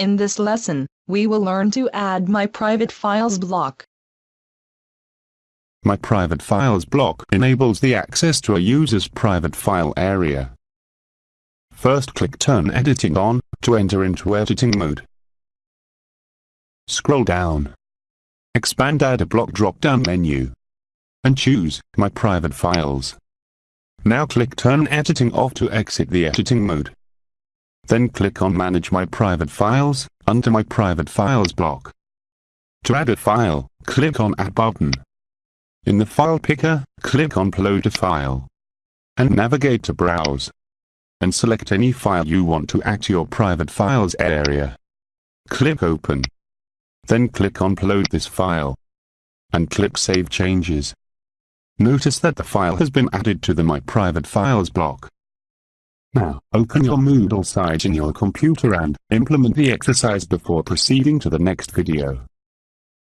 In this lesson, we will learn to add My Private Files block. My Private Files block enables the access to a user's private file area. First click Turn Editing on, to enter into editing mode. Scroll down. Expand Add a Block drop-down menu. And choose My Private Files. Now click Turn Editing off to exit the editing mode. Then click on Manage My Private Files, under My Private Files block. To add a file, click on Add button. In the file picker, click on Upload a file. And navigate to Browse. And select any file you want to add to your private files area. Click Open. Then click on Upload this file. And click Save Changes. Notice that the file has been added to the My Private Files block. Now, open your Moodle site in your computer and implement the exercise before proceeding to the next video.